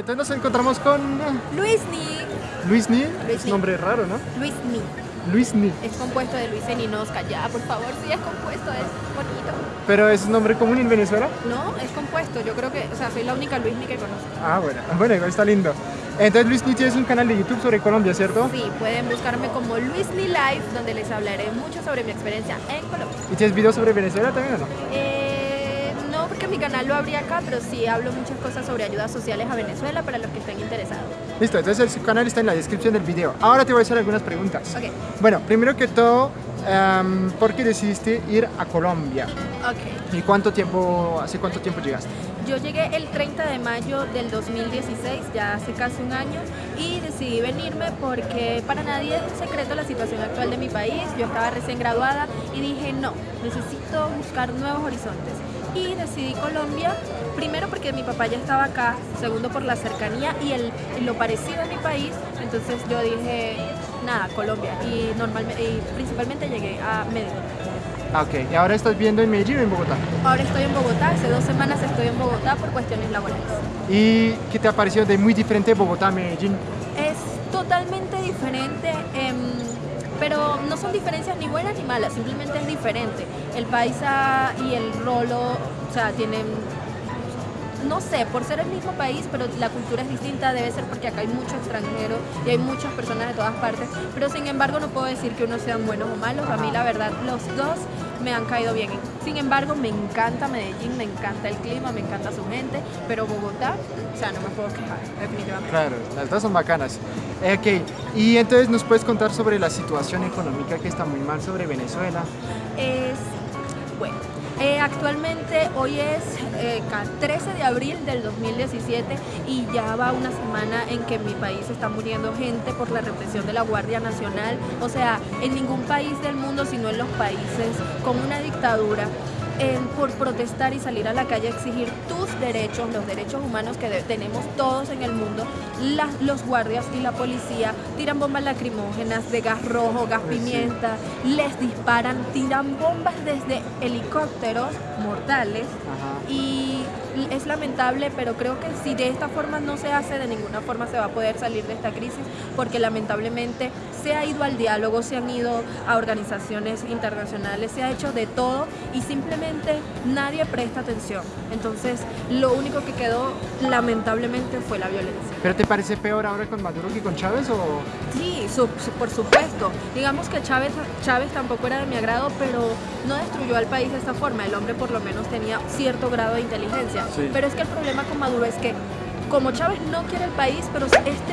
entonces nos encontramos con Luis Ni. Luis Ni. Luis Es Ni. un nombre raro, ¿no? Luis Ni. Luis Ni. Es compuesto de Luis en Inosca. Ya, por favor, sí es compuesto, es bonito. Pero es un nombre común en Venezuela. No, es compuesto. Yo creo que, o sea, soy la única Luis Ni que conozco. Ah, bueno, bueno, igual está lindo. Entonces Luis Ni tienes un canal de YouTube sobre Colombia, ¿cierto? Sí, pueden buscarme como Luis Ni Live, donde les hablaré mucho sobre mi experiencia en Colombia. ¿Y tienes videos sobre Venezuela también o no? Eh, porque mi canal lo abrí acá, pero sí hablo muchas cosas sobre ayudas sociales a Venezuela para los que estén interesados. Listo, entonces el canal está en la descripción del video. Ahora te voy a hacer algunas preguntas. Bueno, primero que todo, em, ¿por qué decidiste ir a Colombia? ¿Y cuánto tiempo, hace cuánto tiempo llegaste? Yo llegué el 30 de mayo del 2016, ya hace casi un año, y decidí venirme porque para nadie es un secreto la situación actual de mi país. Yo estaba recién graduada y dije, no, necesito buscar nuevos horizontes. Y decidí Colombia, primero porque mi papá ya estaba acá, segundo por la cercanía y el, lo parecido a mi país. Entonces yo dije, nada, Colombia. Y, normalmente, y principalmente llegué a Medellín. Ah, Ok, ¿y ahora estás viendo en Medellín o en Bogotá? Ahora estoy en Bogotá, hace dos semanas estoy en Bogotá por cuestiones laborales. ¿Y qué te ha parecido de muy diferente Bogotá a Medellín? Es totalmente diferente, em, pero no son diferencias ni buenas ni malas, simplemente es diferente. El paisa y el rolo, o sea, tienen, no sé, por ser el mismo país, pero la cultura es distinta, debe ser porque acá hay mucho extranjero y hay muchas personas de todas partes, pero sin embargo no puedo decir que unos sean buenos o malos, a mí la verdad los dos me han caído bien. Sin embargo, me encanta Medellín, me encanta el clima, me encanta su gente, pero Bogotá, o sea, no me puedo quejar, definitivamente. Claro, las dos son bacanas. Eh, ok, y entonces nos puedes contar sobre la situación económica que está muy mal sobre Venezuela. es, bueno, eh, actualmente hoy es eh, ca- 13 de abril del 2017 y ya va una semana en que en mi país está muriendo gente por la represión de la Guardia Nacional. O sea, en ningún país del mundo, sino en los países con una dictadura, por protestar y salir a la calle a exigir tus derechos, los derechos humanos que tenemos todos en el mundo, las- los guardias y la policía tiran bombas lacrimógenas de gas rojo, gas Pues pimienta, les disparan, tiran bombas desde helicópteros mortales Ajá. y es lamentable, pero creo que si de esta forma no se hace, de ninguna forma se va a poder salir de esta crisis, porque lamentablemente se ha ido al diálogo, se han ido a organizaciones internacionales, se ha hecho de todo y simplemente nadie presta atención. Entonces, lo único que quedó lamentablemente fue la violencia. ¿Pero te parece peor ahora con Maduro que con Chávez o...? Sí, su- su- por supuesto. Digamos que Chávez, Chávez tampoco era de mi agrado, pero no destruyó al país de esta forma. El hombre por lo menos tenía cierto grado de inteligencia. Sí. Pero es que el problema con Maduro es que como Chávez no quiere el país, pero este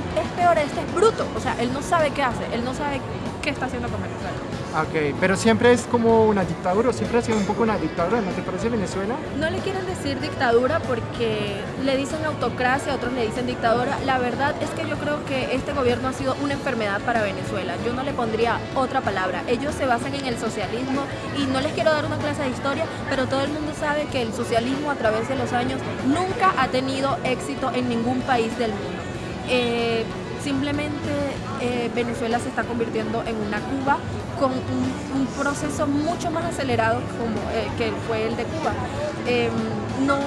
este es bruto. O sea, él no sabe qué hace, él no sabe qué está haciendo con Venezuela. Ok, pero siempre es como una dictadura, o siempre ha sido un poco una dictadura, ¿no te parece Venezuela? No le quieren decir dictadura porque le dicen autocracia, otros le dicen dictadura. La verdad es que yo creo que este gobierno ha sido una enfermedad para Venezuela. Yo no le pondría otra palabra. Ellos se basan en el socialismo y no les quiero dar una clase de historia, pero todo el mundo sabe que el socialismo a través de los años nunca ha tenido éxito en ningún país del mundo. Eh, simplemente eh, Venezuela se está convirtiendo en una Cuba con un, proceso mucho más acelerado como eh, que fue el de Cuba. Eh, no,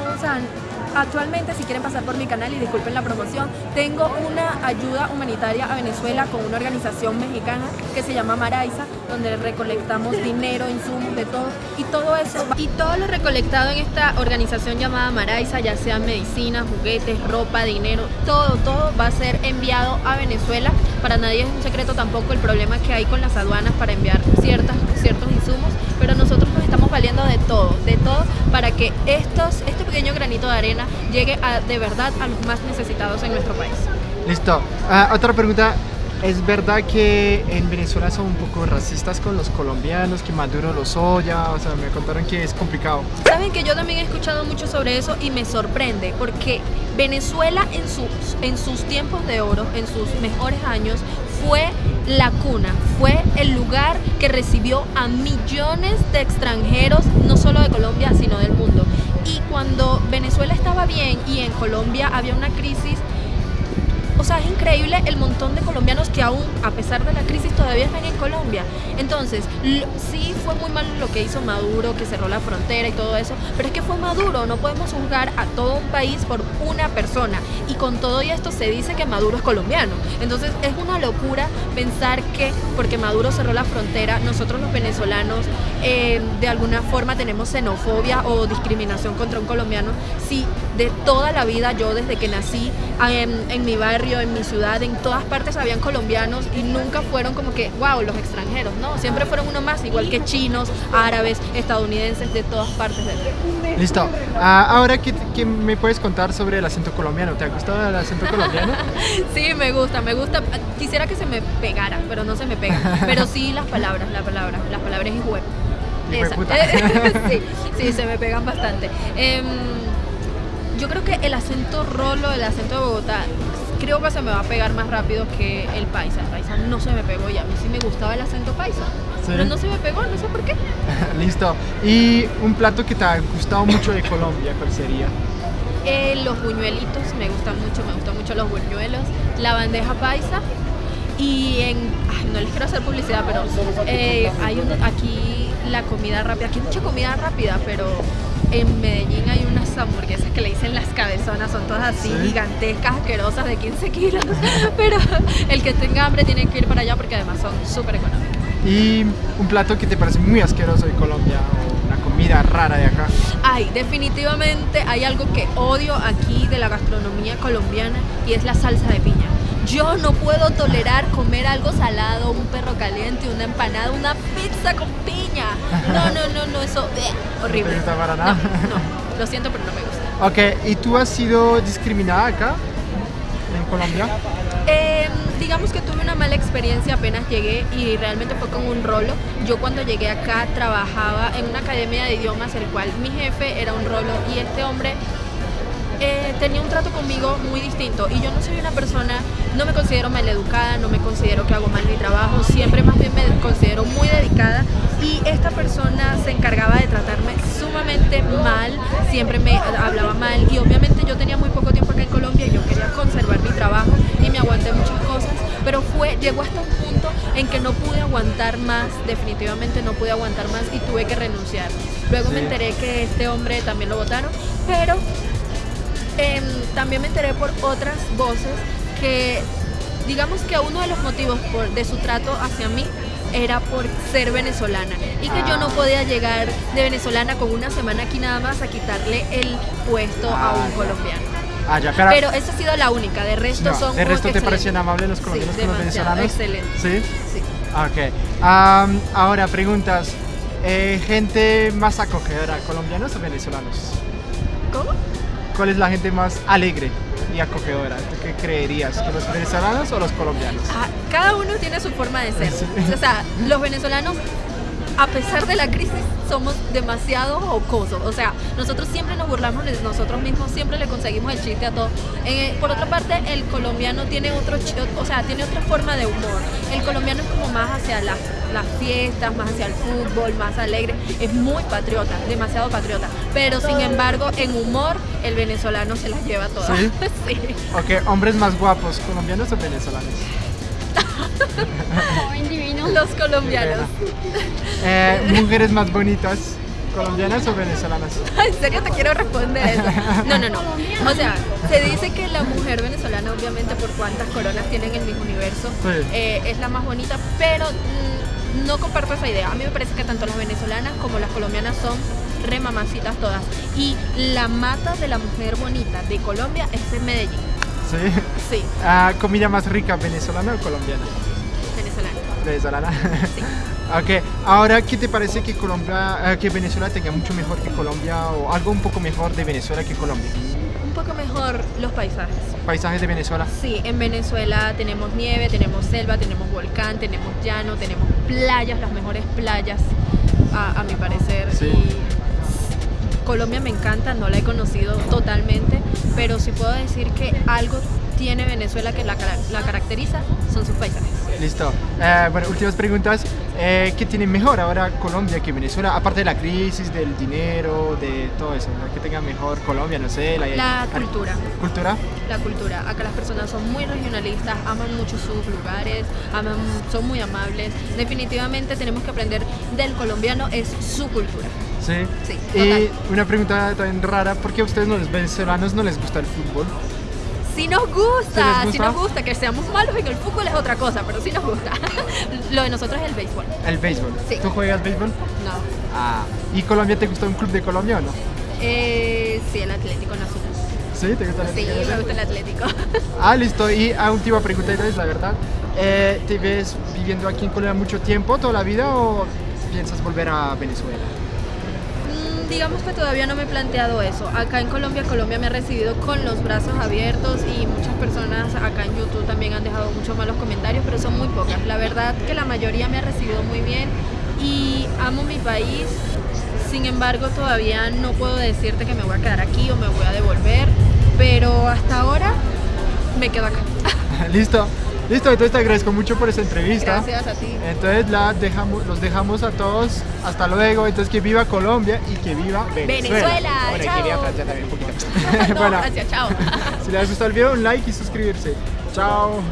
actualmente si quieren pasar por mi canal y disculpen la promoción, tengo una ayuda humanitaria a Venezuela con una organización mexicana que se llama Maraiza, donde recolectamos dinero, insumos, de todo y todo eso y todo lo recolectado en esta organización llamada Maraiza, ya sean medicinas, juguetes, ropa, dinero, todo, todo va a ser enviado a Venezuela. Para nadie es un secreto tampoco el problema que hay con las aduanas para enviar ciertas, ciertos insumos, pero nosotros nos estamos valiendo de todo, de todo para que estos, este pequeño granito de arena llegue a, de verdad a los más necesitados en nuestro país. Listo. Ah, otra pregunta. ¿Es verdad que en Venezuela son un poco racistas con los colombianos, que Maduro los odia? O sea, me contaron que es complicado. Saben que yo también he escuchado mucho sobre eso y me sorprende porque Venezuela en sus, en sus tiempos de oro, en sus mejores años, fue la cuna, fue el lugar que recibió a millones de extranjeros, no solo de Colombia, sino del mundo. Y cuando Venezuela estaba bien y en Colombia había una crisis, o sea, es increíble el montón de colombianos que aún, a pesar de la crisis, todavía están en Colombia. Entonces, sí fue muy malo lo que hizo Maduro, que cerró la frontera y todo eso, pero es que fue Maduro, no podemos juzgar a todo un país por una persona. Y con todo esto se dice que Maduro es colombiano. Entonces, es una locura pensar que porque Maduro cerró la frontera, nosotros los venezolanos eh, de alguna forma tenemos xenofobia o discriminación contra un colombiano. Si de toda la vida, yo desde que nací en, en mi barrio, en mi ciudad, en todas partes habían colombianos y nunca fueron como que, wow, los extranjeros, ¿no? Siempre fueron uno más, igual que chinos, árabes, estadounidenses, de todas partes del mundo. Listo. Ah, ahora, ¿qué, ¿qué, me puedes contar sobre el acento colombiano? ¿Te ha gustado el acento colombiano? sí, me gusta, me gusta. Quisiera que se me pegara, pero no se me pega. Pero sí las palabras, las palabras, las palabras y web. sí, sí, se me pegan bastante. Eh, yo creo que el acento rolo, el acento de Bogotá, creo que se me va a pegar más rápido que el paisa. El paisa no se me pegó y a mí sí me gustaba el acento paisa. Pero no se me pegó, no sé por qué. Listo. ¿Y un plato que te ha gustado mucho de Colombia, cuál sería? Eh, los buñuelitos, me gustan mucho, me gustan mucho los buñuelos. La bandeja paisa. Y en, no les quiero hacer publicidad, pero eh, hay un, aquí la comida rápida, aquí hay mucha comida rápida, pero en Medellín hay unas hamburguesas que le dicen las cabezonas, son todas así gigantescas, asquerosas de 15 kilos, pero el que tenga hambre tiene que ir para allá porque además son súper económicas. ¿Y un plato que te parece muy asqueroso de Colombia o una comida rara de acá? Ay, definitivamente hay algo que odio aquí de la gastronomía colombiana y es la salsa de piña. Yo no puedo tolerar comer algo salado, un perro una empanada, una pizza con piña. No, no, no, no, eso eh, horrible. ¿No para nada? No, no, lo siento, pero no me gusta. Ok, ¿y tú has sido discriminada acá, en Colombia? Eh, digamos que tuve una mala experiencia apenas llegué y realmente fue con un rolo. Yo cuando llegué acá trabajaba en una academia de idiomas, el cual mi jefe era un rolo y este hombre eh, tenía un trato conmigo muy distinto. Y yo no soy una persona, no me considero maleducada, no me considero que hago mal mi trabajo, siempre más bien me considero muy dedicada. Y esta persona se encargaba de tratarme sumamente mal, siempre me hablaba mal. Y obviamente yo tenía muy poco tiempo acá en Colombia y yo quería conservar mi trabajo y me aguanté muchas cosas, pero fue, llegó hasta un punto en que no pude aguantar más, definitivamente no pude aguantar más y tuve que renunciar. Luego me enteré que este hombre también lo votaron, pero eh, también me enteré por otras voces que digamos que uno de los motivos por, de su trato hacia mí era por ser venezolana y que yo no ah. podía llegar de venezolana con una semana aquí nada más a quitarle el puesto a un ah, colombiano. Ah, pero, pero, esa ha sido la única, de resto son ¿De resto te parecen amables los colombianos sí, con los venezolanos? Excelente. ¿Sí? Sí. Ok. ahora, preguntas. Eh, ¿Gente más acogedora, colombianos o venezolanos? ¿Cómo? ¿Cuál es la gente más alegre y acogedora? ¿Tú qué creerías? ¿Que los venezolanos o los colombianos? Ah, cada uno tiene su forma de ser. O sea, los venezolanos a pesar de la crisis, somos demasiado jocosos. O sea, nosotros siempre nos burlamos de nosotros mismos, siempre le conseguimos el chiste a todos. Eh, por otra parte, el colombiano tiene otro, o sea, tiene otra forma de humor. El colombiano es como más hacia las, las fiestas, más hacia el fútbol, más alegre. Es muy patriota, demasiado patriota. Pero sin embargo, en humor, el venezolano se las lleva todas. ¿Sí? sí. Ok, hombres más guapos, colombianos o venezolanos. Los colombianos. Eh, mujeres más bonitas, colombianas o venezolanas. En serio te quiero responder eso. No, no, no. O sea, se dice que la mujer venezolana, obviamente por cuántas coronas tienen en mi universo, eh, es la más bonita, pero mm, no comparto esa idea. A mí me parece que tanto las venezolanas como las colombianas son remamacitas todas. Y la mata de la mujer bonita de Colombia es en Medellín. Sí. Sí. Ah, ¿Comida más rica, venezolana o colombiana? Venezolana. Venezolana. Sí. ok, ahora, ¿qué te parece que, Colombia, eh, que Venezuela tenga mucho mejor que Colombia o algo un poco mejor de Venezuela que Colombia? Un poco mejor los paisajes. ¿Paisajes de Venezuela? Sí, en Venezuela tenemos nieve, tenemos selva, tenemos volcán, tenemos llano, tenemos playas, las mejores playas, a, mi parecer. Sí. Colombia me encanta, no la he conocido totalmente, pero sí puedo decir que algo tiene Venezuela que la, cara- la caracteriza son sus paisajes. Listo. Eh, bueno, últimas preguntas. Eh, ¿Qué tiene mejor ahora Colombia que Venezuela? Aparte de la crisis, del dinero, de todo eso. ¿no? ¿Qué tenga mejor Colombia? No sé. La, La cultura. ¿Cultura? La cultura. Acá las personas son muy regionalistas, aman mucho sus lugares, aman, son muy amables. Definitivamente tenemos que aprender del colombiano, es su cultura. Sí. Sí, Y una pregunta también rara. ¿Por qué a ustedes, no, los venezolanos, no les gusta el fútbol? Si nos gusta, ¿Sí si nos gusta, que seamos malos en el fútbol es otra cosa, pero sí nos gusta. Lo de nosotros es el béisbol. El béisbol. Sí. ¿Tú juegas béisbol? No. Ah. ¿Y Colombia te gusta un club de Colombia o no? Eh, sí, el Atlético Nacional. ¿Sí? ¿Te gusta el Sí, Atlético me Nacional? gusta el Atlético. Ah, listo. Y a última pregunta, es la verdad. Eh, ¿Te ves viviendo aquí en Colombia mucho tiempo, toda la vida, o piensas volver a Venezuela? Digamos que todavía no me he planteado eso. Acá en Colombia, Colombia me ha recibido con los brazos abiertos y muchas personas acá en YouTube también han dejado muchos malos comentarios, pero son muy pocas. La verdad que la mayoría me ha recibido muy bien y amo mi país. Sin embargo, todavía no puedo decirte que me voy a quedar aquí o me voy a devolver, pero hasta ahora me quedo acá. listo. Listo, entonces te agradezco mucho por esta entrevista. Gracias a ti. Entonces la dejamos, los dejamos a todos. Hasta luego. Entonces que viva Colombia y que viva Venezuela. Venezuela, Bueno, y que viva Francia también un poquito. No, bueno, gracias, chao. si les ha gustado el video, un like y suscribirse. Chao.